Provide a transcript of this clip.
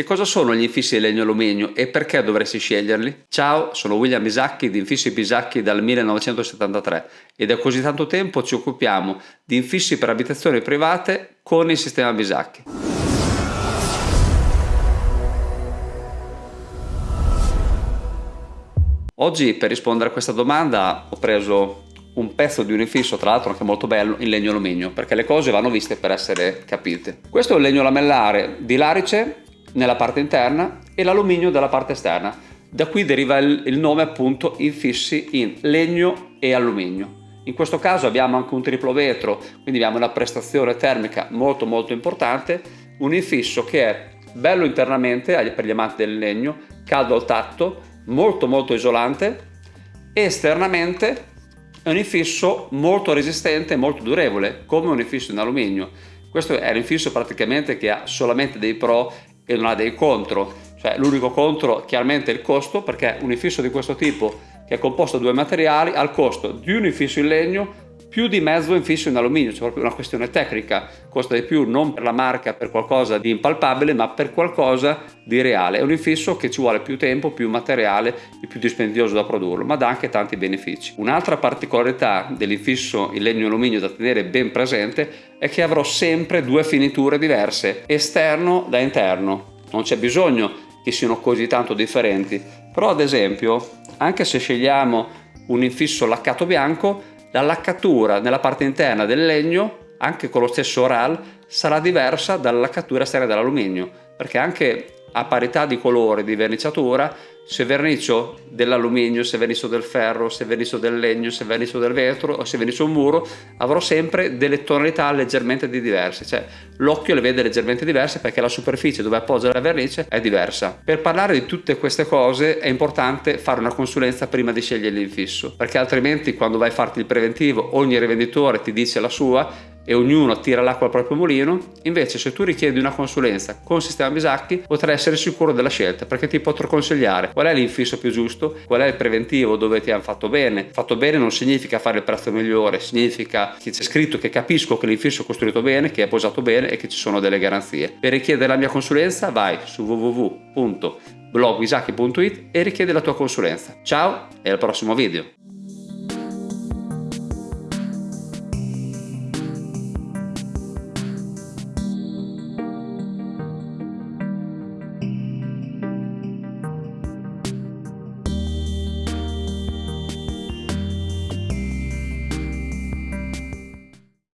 Che cosa sono gli infissi di legno alluminio e perché dovresti sceglierli? Ciao, sono William Bisacchi di Infissi Bisacchi dal 1973 e da così tanto tempo ci occupiamo di infissi per abitazioni private con il sistema Bisacchi. Oggi per rispondere a questa domanda ho preso un pezzo di un infisso, tra l'altro anche molto bello, in legno alluminio, perché le cose vanno viste per essere capite. Questo è un legno lamellare di larice nella parte interna e l'alluminio dalla parte esterna. Da qui deriva il, il nome appunto infissi in legno e alluminio. In questo caso abbiamo anche un triplo vetro, quindi abbiamo una prestazione termica molto molto importante, un infisso che è bello internamente per gli amanti del legno, caldo al tatto, molto molto isolante esternamente è un infisso molto resistente e molto durevole, come un infisso in alluminio. Questo è un infisso praticamente che ha solamente dei pro e non ha dei contro. Cioè, l'unico contro chiaramente è il costo, perché un infisso di questo tipo, che è composto da due materiali, ha il costo di un infisso in legno più di mezzo infisso in alluminio, c'è proprio una questione tecnica, costa di più non per la marca, per qualcosa di impalpabile, ma per qualcosa di reale. È un infisso che ci vuole più tempo, più materiale e più dispendioso da produrlo, ma dà anche tanti benefici. Un'altra particolarità dell'infisso in legno e alluminio da tenere ben presente è che avrò sempre due finiture diverse, esterno da interno. Non c'è bisogno che siano così tanto differenti, però ad esempio, anche se scegliamo un infisso laccato bianco, la laccatura nella parte interna del legno, anche con lo stesso RAL, sarà diversa dalla laccatura esterna dell'alluminio, perché anche a parità di colore di verniciatura se vernicio dell'alluminio, se vernicio del ferro, se vernicio del legno, se vernicio del vetro o se vernicio un muro avrò sempre delle tonalità leggermente diverse. Cioè l'occhio le vede leggermente diverse perché la superficie dove appoggia la vernice è diversa. Per parlare di tutte queste cose è importante fare una consulenza prima di scegliere l'infisso perché altrimenti quando vai a farti il preventivo ogni rivenditore ti dice la sua e ognuno tira l'acqua al proprio mulino, invece se tu richiedi una consulenza con Sistema Bisacchi potrai essere sicuro della scelta perché ti potrò consigliare qual è l'infisso più giusto, qual è il preventivo dove ti hanno fatto bene. Fatto bene non significa fare il prezzo migliore, significa che c'è scritto che capisco che l'infisso è costruito bene, che è posato bene e che ci sono delle garanzie. Per richiedere la mia consulenza vai su www.blogbisacchi.it e richiedi la tua consulenza. Ciao e al prossimo video!